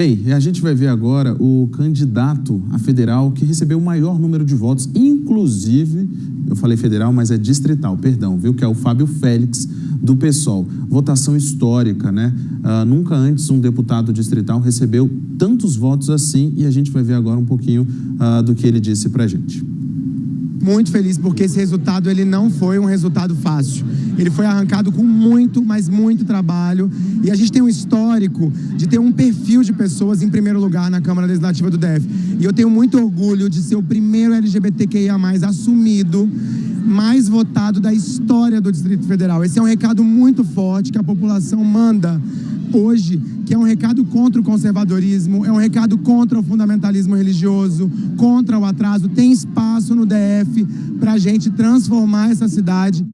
Bem, a gente vai ver agora o candidato a federal que recebeu o maior número de votos, inclusive, eu falei federal, mas é distrital, perdão, viu? Que é o Fábio Félix, do PSOL. Votação histórica, né? Uh, nunca antes um deputado distrital recebeu tantos votos assim e a gente vai ver agora um pouquinho uh, do que ele disse pra gente muito feliz porque esse resultado ele não foi um resultado fácil. Ele foi arrancado com muito, mas muito trabalho. E a gente tem um histórico de ter um perfil de pessoas em primeiro lugar na Câmara Legislativa do DF. E eu tenho muito orgulho de ser o primeiro LGBTQIA+, assumido, mais votado da história do Distrito Federal. Esse é um recado muito forte que a população manda hoje, que é um recado contra o conservadorismo, é um recado contra o fundamentalismo religioso, contra o atraso. Tem espaço no DF para a gente transformar essa cidade.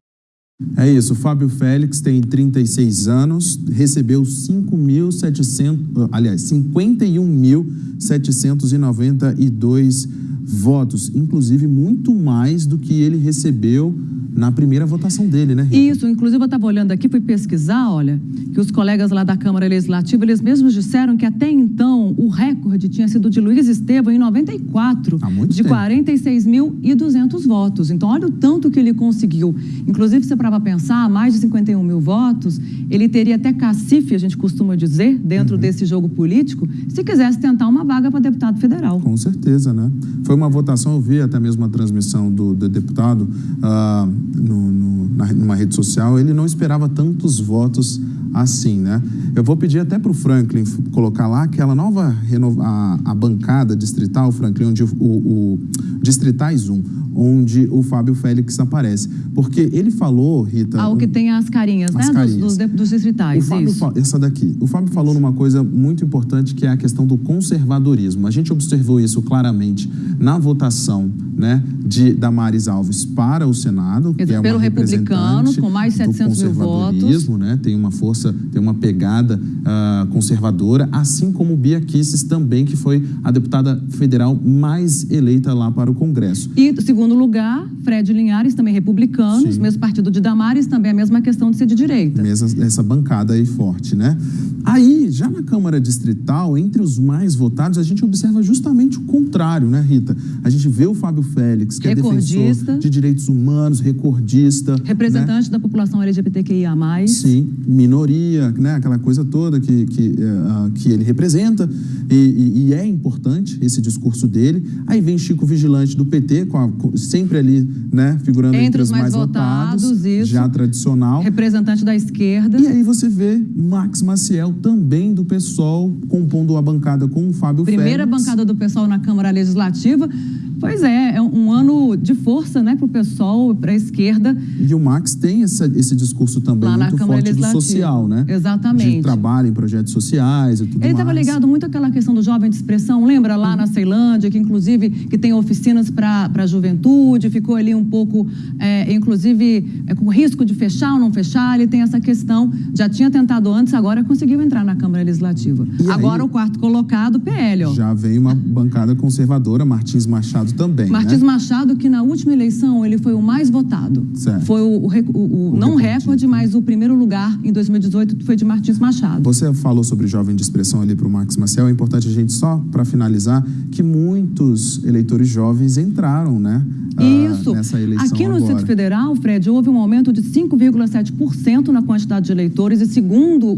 É isso, Fábio Félix tem 36 anos, recebeu 5.700, aliás, 51.792 votos, inclusive muito mais do que ele recebeu na primeira votação dele, né? Rita? Isso, inclusive eu estava olhando aqui, fui pesquisar, olha, que os colegas lá da Câmara Legislativa, eles mesmos disseram que até então o recorde tinha sido de Luiz Estevam em 94, de 46.200 votos. Então, olha o tanto que ele conseguiu. Inclusive, se para pensar, mais de 51 mil votos, ele teria até cacife, a gente costuma dizer, dentro uhum. desse jogo político, se quisesse tentar uma vaga para deputado federal. Com certeza, né? Foi uma votação, eu vi até mesmo a transmissão do, do deputado, uh, no, no, na, numa rede social, ele não esperava tantos votos assim, né? Eu vou pedir até para o Franklin colocar lá aquela nova a, a bancada distrital, Franklin, onde o, o Distritais 1, onde o Fábio Félix aparece. Porque ele falou, Rita... Ah, o que tem as carinhas, as né? Carinhas. Dos, dos, dos distritais, o Fábio, isso. Essa daqui. O Fábio falou numa coisa muito importante, que é a questão do conservadorismo. A gente observou isso claramente na votação né, de Damares Alves para o Senado, que é Pelo republicano, com mais de 700 mil votos. Né, tem uma força, tem uma pegada uh, conservadora, assim como Bia Kisses também, que foi a deputada federal mais eleita lá para o Congresso. E, segundo lugar, Fred Linhares, também republicano, mesmo partido de Damares, também a mesma questão de ser de direita. Mesma, essa bancada aí forte, né? Aí, já na Câmara Distrital, entre os mais votados, a gente observa justamente o contrário, né, Rita? A gente vê o Fábio Félix, que é defensor de direitos humanos, recordista. Representante né? da população LGBTQIA+. Sim, minoria, né? aquela coisa toda que, que, uh, que ele representa. E, e, e, é importante esse discurso dele. Aí vem Chico Vigilante do PT, com a, sempre ali, né, figurando entre, entre os mais, mais votados, votados isso, já tradicional. Representante da esquerda. E aí você vê Max Maciel, também do PSOL, compondo a bancada com o Fábio Primeira Félix. bancada do PSOL na Câmara Legislativa. Pois é, é um ano de força né, para o pessoal, para a esquerda. E o Max tem essa, esse discurso também Lá muito forte do social, né? Exatamente. De trabalho em projetos sociais e tudo Ele estava ligado muito àquela questão do jovem de expressão. Lembra lá na Ceilândia, que inclusive que tem oficinas para a juventude, ficou ali um pouco, é, inclusive, é, com risco de fechar ou não fechar. Ele tem essa questão, já tinha tentado antes, agora conseguiu entrar na Câmara Legislativa. E agora aí, o quarto colocado, PL. Ó. Já vem uma bancada conservadora, Martins Machado Machado também. Martins né? Machado, que na última eleição ele foi o mais votado. Certo. Foi o, o, o, o não recorde, mas o primeiro lugar em 2018 foi de Martins Machado. Você falou sobre jovem de expressão ali para o Max Marcel. É importante a gente, só para finalizar, que muitos eleitores jovens entraram, né? Ah, Isso. nessa eleição Aqui no agora. Distrito Federal, Fred, houve um aumento de 5,7% na quantidade de eleitores e segundo